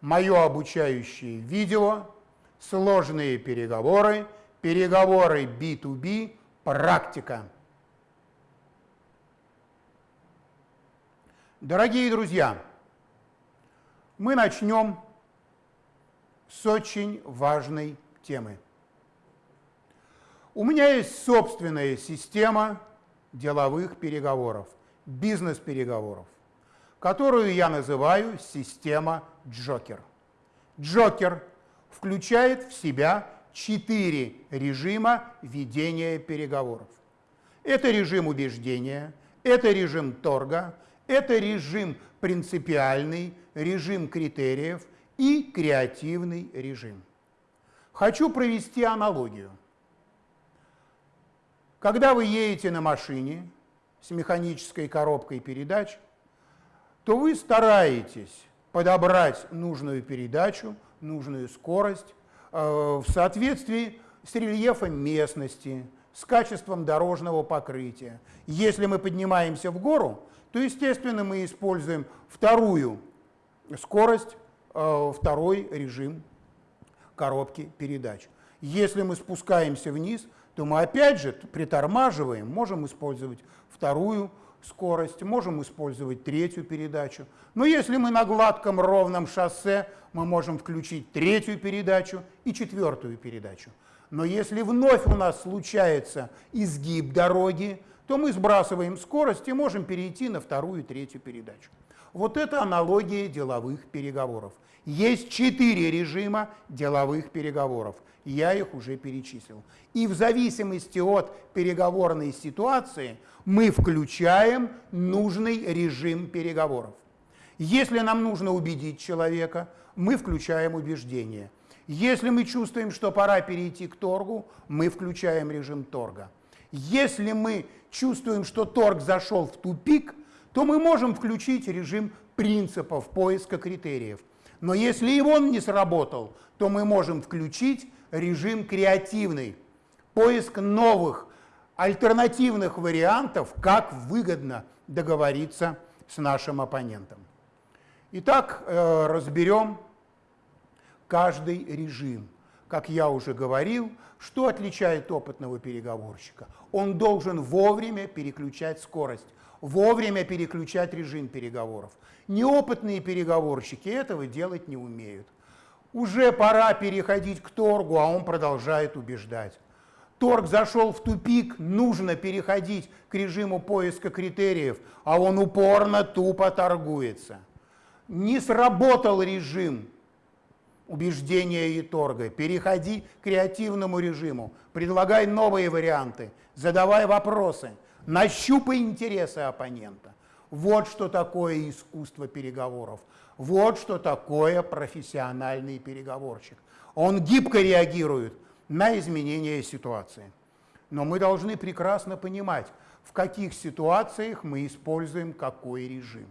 мое обучающее видео, сложные переговоры, переговоры B2B, практика. Дорогие друзья, мы начнем с очень важной темы. У меня есть собственная система деловых переговоров, бизнес-переговоров, которую я называю система Джокер. Джокер включает в себя четыре режима ведения переговоров. Это режим убеждения, это режим торга, это режим принципиальный, режим критериев и креативный режим. Хочу провести аналогию. Когда вы едете на машине с механической коробкой передач, то вы стараетесь подобрать нужную передачу, нужную скорость э, в соответствии с рельефом местности, с качеством дорожного покрытия. Если мы поднимаемся в гору, то, естественно, мы используем вторую скорость, э, второй режим коробки передач. Если мы спускаемся вниз, то мы опять же притормаживаем, можем использовать вторую скорость, можем использовать третью передачу. Но если мы на гладком ровном шоссе, мы можем включить третью передачу и четвертую передачу. Но если вновь у нас случается изгиб дороги, то мы сбрасываем скорость и можем перейти на вторую и третью передачу. Вот это аналогия деловых переговоров. Есть четыре режима деловых переговоров. Я их уже перечислил. И в зависимости от переговорной ситуации мы включаем нужный режим переговоров. Если нам нужно убедить человека, мы включаем убеждение. Если мы чувствуем, что пора перейти к торгу, мы включаем режим торга. Если мы чувствуем, что торг зашел в тупик, то мы можем включить режим принципов поиска критериев. Но если и он не сработал, то мы можем включить режим креативный, поиск новых альтернативных вариантов, как выгодно договориться с нашим оппонентом. Итак, э, разберем каждый режим. Как я уже говорил, что отличает опытного переговорщика? Он должен вовремя переключать скорость, вовремя переключать режим переговоров. Неопытные переговорщики этого делать не умеют. Уже пора переходить к торгу, а он продолжает убеждать. Торг зашел в тупик, нужно переходить к режиму поиска критериев, а он упорно тупо торгуется. Не сработал режим, убеждения и торга. Переходи к креативному режиму, предлагай новые варианты, задавай вопросы, нащупай интересы оппонента. Вот что такое искусство переговоров. Вот что такое профессиональный переговорщик. Он гибко реагирует на изменения ситуации. Но мы должны прекрасно понимать, в каких ситуациях мы используем какой режим.